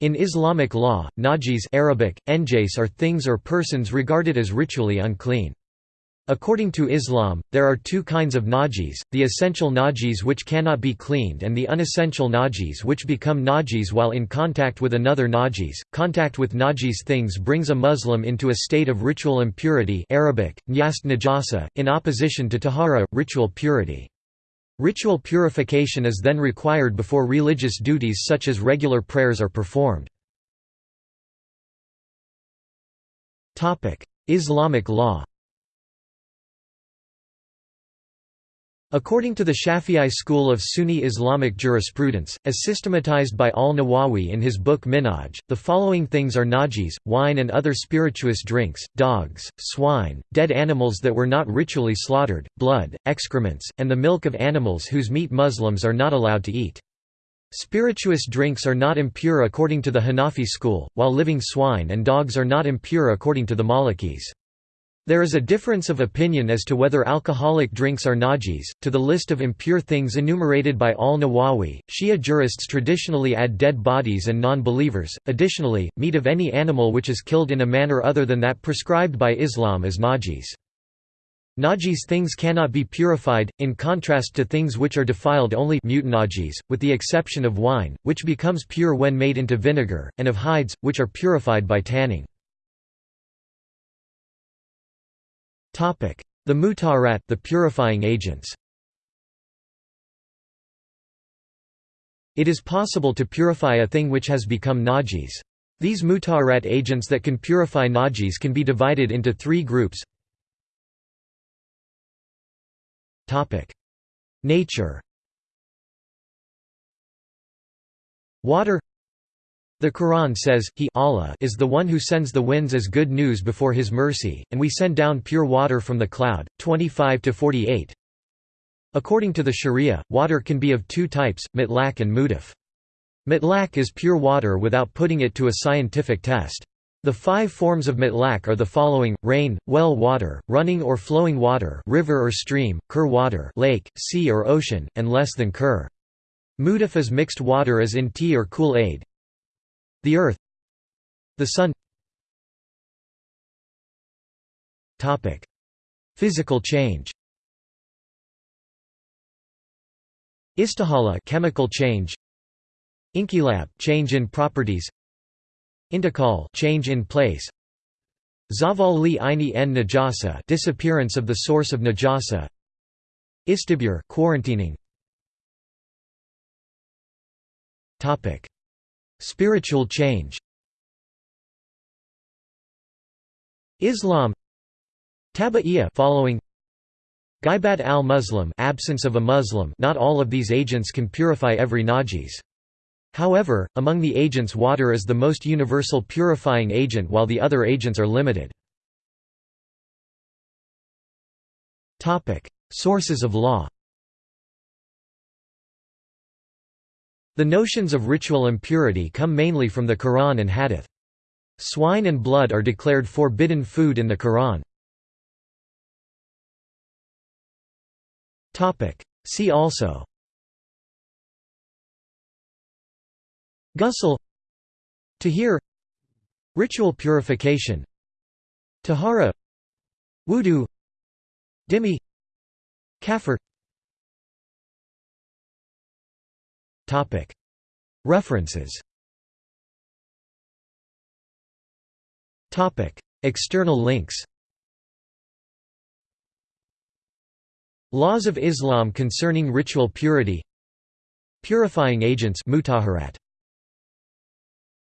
In Islamic law, najis Arabic, enjais are things or persons regarded as ritually unclean. According to Islam, there are two kinds of najis, the essential najis which cannot be cleaned and the unessential najis which become najis while in contact with another najis. Contact with najis things brings a Muslim into a state of ritual impurity Arabic, najasa, in opposition to tahara, ritual purity. Ritual purification is then required before religious duties such as regular prayers are performed. Islamic law According to the Shafi'i school of Sunni Islamic jurisprudence, as systematized by al-Nawawi in his book Minhaj, the following things are najis, wine and other spirituous drinks, dogs, swine, dead animals that were not ritually slaughtered, blood, excrements, and the milk of animals whose meat Muslims are not allowed to eat. Spirituous drinks are not impure according to the Hanafi school, while living swine and dogs are not impure according to the Malikis. There is a difference of opinion as to whether alcoholic drinks are najis. To the list of impure things enumerated by al Nawawi, Shia jurists traditionally add dead bodies and non believers. Additionally, meat of any animal which is killed in a manner other than that prescribed by Islam is najis. Najis things cannot be purified, in contrast to things which are defiled only mutanajis, with the exception of wine, which becomes pure when made into vinegar, and of hides, which are purified by tanning. The mutaharat the purifying agents. It is possible to purify a thing which has become najis. These mutaharat agents that can purify najis can be divided into three groups. Topic: Nature Water the Quran says, He Allah is the one who sends the winds as good news before His mercy, and we send down pure water from the cloud. 25–48 According to the Sharia, water can be of two types, mitlak and mudaf. Mitlak is pure water without putting it to a scientific test. The five forms of mitlak are the following, rain, well water, running or flowing water river or stream, kur water lake, sea or ocean, and less than kur. Mudaf is mixed water as in tea or Kool-Aid, the Earth. The Sun. Topic. Physical change. Istihala chemical change. Inqilab change in properties. Intiqal change in place. Zaval li aini en najasa disappearance of the source of najasa. Istibra quarantining. Topic Spiritual change. Islam. Taba'iya following. Ghaibat al-Muslim absence of a Muslim. Not all of these agents can purify every najis. However, among the agents water is the most universal purifying agent while the other agents are limited. Sources of law The notions of ritual impurity come mainly from the Quran and Hadith. Swine and blood are declared forbidden food in the Quran. See also. Ghusl. Tahir. Ritual purification. Tahara. Wudu. Dhimmi Kafir References. External links. Laws of Islam concerning ritual purity. Purifying agents mutaharat